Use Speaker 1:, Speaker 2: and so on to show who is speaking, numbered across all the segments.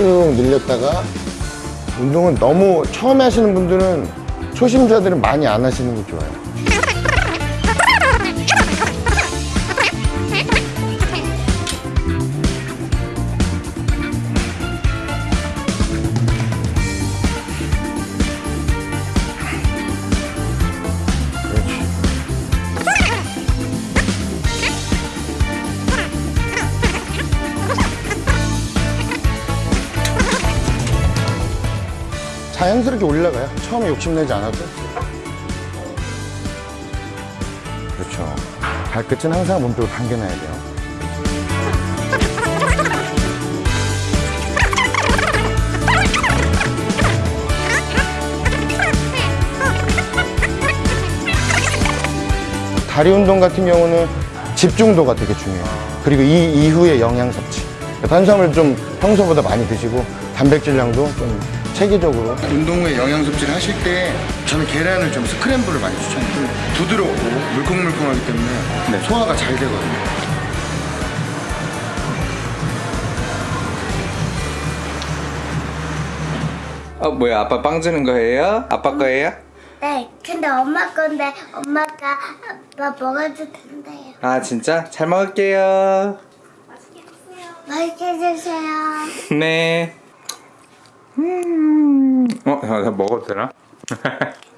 Speaker 1: 쭉 늘렸다가 운동은 너무 처음에 하시는 분들은 초심자들은 많이 안 하시는 게 좋아요. 자연스럽게 올라가요. 처음에 욕심내지 않아도. 그렇죠. 발끝은 항상 몸쪽으로 당겨놔야 돼요. 다리 운동 같은 경우는 집중도가 되게 중요해요. 그리고 이 이후에 영양 섭취. 탄수화물 좀 평소보다 많이 드시고 단백질량도 좀 체계적으로 운동 후에 영양 섭취를 하실 때 저는 계란을 좀 스크램블을 많이 추천해요. 부드럽고 물컹물컹하기 때문에 소화가 잘 되거든요.
Speaker 2: 어 뭐야 아빠 빵 주는 거예요? 아빠 거예요?
Speaker 3: 네, 근데 엄마 건데 엄마가 아빠 먹어도 된대요.
Speaker 2: 아 진짜? 잘 먹을게요
Speaker 3: 맛있게 드세요.
Speaker 2: 네 음... 어? 나, 나 먹어도 되나?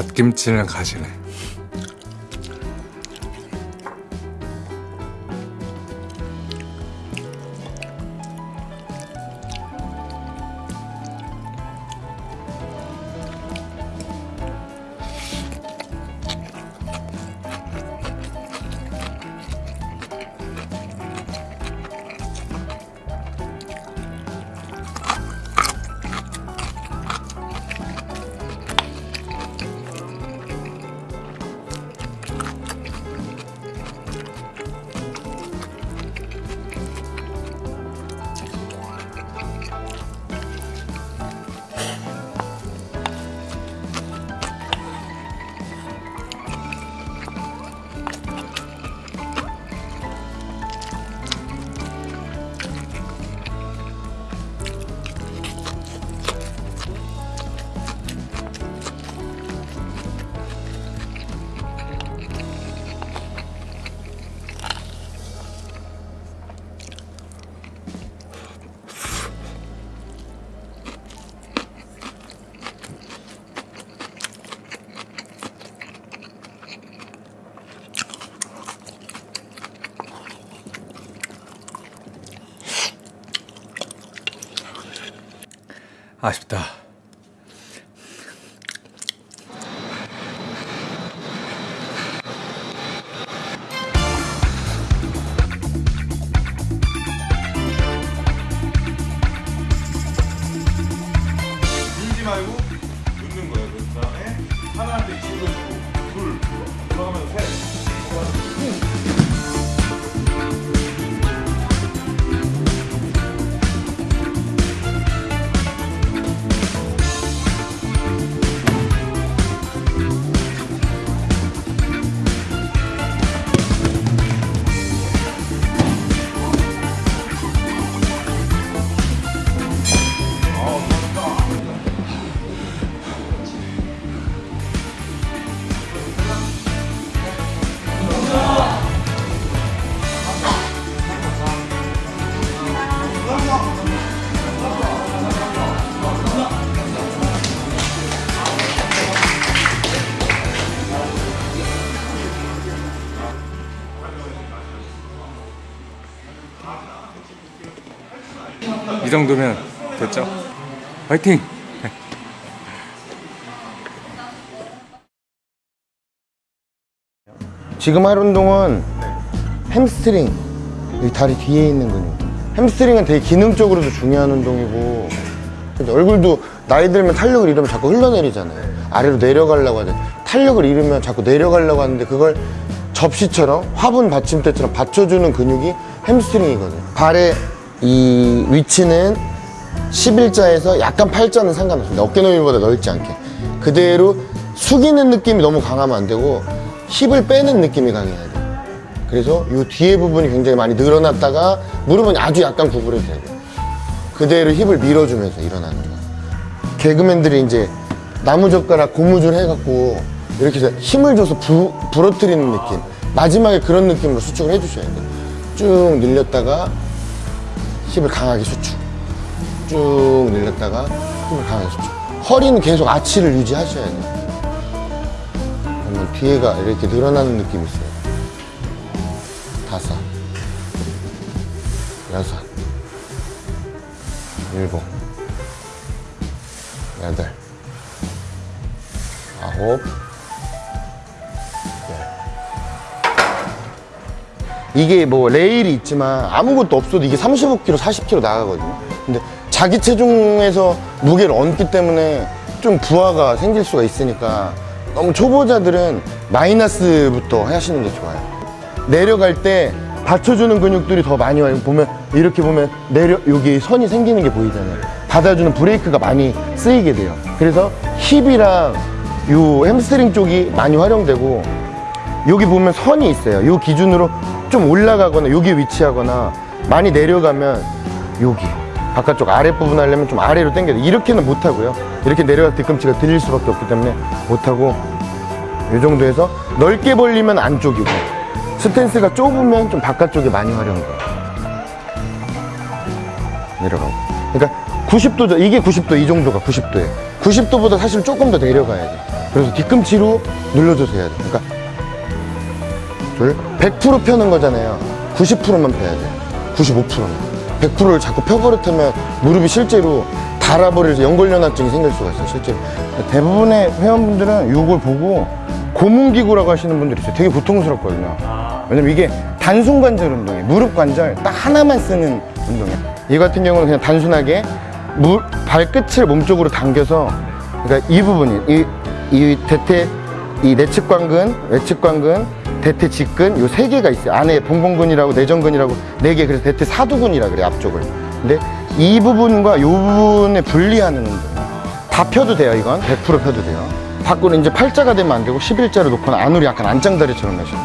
Speaker 4: 갓김치는 가시네.
Speaker 2: 아쉽다. 이 정도면 됐죠? 화이팅!
Speaker 1: 지금 할 운동은 햄스트링 여기 다리 뒤에 있는 근육 햄스트링은 되게 기능적으로도 중요한 운동이고? 얼굴도 나이 들면 탄력을 잃으면 자꾸 흘러내리잖아요 아래로 내려가려고 하는데 탄력을 잃으면 자꾸 내려가려고 하는데 그걸 접시처럼 화분 받침대처럼 받쳐주는 근육이 햄스트링이거든요 발의 이 위치는 11자에서 약간 팔자는 상관없습니다. 어깨 너비보다 넓지 않게. 그대로 숙이는 느낌이 너무 강하면 안 되고 힙을 빼는 느낌이 강해야 돼요. 그래서 이 뒤에 부분이 굉장히 많이 늘어났다가 무릎은 아주 약간 구부려져야 돼요. 그대로 힙을 밀어주면서 일어나는 거예요 개그맨들이 이제 나무젓가락 고무줄 해갖고 이렇게 해서 힘을 줘서 부, 부러뜨리는 느낌. 마지막에 그런 느낌으로 수축을 해주셔야 돼요. 쭉 늘렸다가 힙을 강하게 수축 쭉 늘렸다가 힘을 강하게 수축 허리는 계속 아치를 유지하셔야 돼요. 그러면 뒤에가 이렇게 늘어나는 느낌이 있어요. 다섯 여섯 일곱 여덟 아홉 이게 뭐 레일이 있지만 아무것도 없어도 이게 35kg, 40kg 나가거든요. 근데 자기 체중에서 무게를 얹기 때문에 좀 부하가 생길 수가 있으니까 너무 초보자들은 마이너스부터 하시는 게 좋아요. 내려갈 때 받쳐주는 근육들이 더 많이 와요. 보면 이렇게 보면 내려 여기 선이 생기는 게 보이잖아요. 받아주는 브레이크가 많이 쓰이게 돼요. 그래서 힙이랑 요 햄스트링 쪽이 많이 활용되고 여기 보면 선이 있어요. 요 기준으로 좀 올라가거나 여기 위치하거나 많이 내려가면 여기 바깥쪽 아랫부분 하려면 좀 아래로 당겨야 돼. 이렇게는 못 하고요. 이렇게 내려갈 때 뒤꿈치가 들릴 수밖에 없기 때문에 못 하고 이 정도에서 넓게 벌리면 안쪽이고 스탠스가 좁으면 좀 바깥쪽이 많이 활용돼요. 내려가고. 그러니까 90도죠. 이게 90도, 이 정도가 90도예요. 90도보다 사실 조금 더 내려가야 돼. 그래서 뒤꿈치로 눌러줘서 해야 돼. 그러니까 둘, 100% 펴는 거잖아요. 90%만 펴야 돼. 95%만. 100%를 자꾸 펴버릇하면 무릎이 실제로 달아버려서 연골연화증이 생길 수가 있어요, 실제로. 대부분의 회원분들은 이걸 보고 고문기구라고 하시는 분들이 있어요. 되게 고통스럽거든요. 왜냐면 이게 단순관절 운동이에요. 무릎 관절 딱 하나만 쓰는 운동이에요. 이 같은 경우는 그냥 단순하게 무, 발끝을 몸쪽으로 당겨서 그러니까 이 부분이 이, 이 대퇴 이 내측 관근, 외측 관근, 대퇴 직근 요 세 개가 있어요. 안에 봉봉근이라고 내전근이라고 네 개. 그래서 대퇴 사두근이라 그래요. 앞쪽을. 근데 이 부분과 요 부분을 분리하는 운동. 다 펴도 돼요. 이건 100% 펴도 돼요. 밖으로 이제 팔자가 되면 안 되고 11자로 놓거나 안으로 약간 안짱다리처럼 내셔요.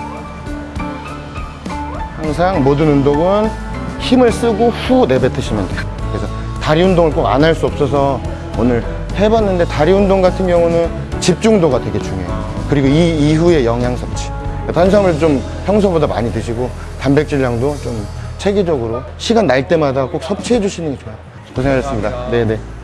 Speaker 1: 항상 모든 운동은 힘을 쓰고 후 내뱉으시면 돼요. 그래서 다리 운동을 꼭 안 할 수 없어서 오늘 해봤는데 다리 운동 같은 경우는 집중도가 되게 중요해요. 그리고 이 이후에 영양 섭취. 탄수화물 좀 평소보다 많이 드시고 단백질량도 좀 체계적으로 시간 날 때마다 꼭 섭취해 주시는 게 좋아요. 고생하셨습니다. 네네.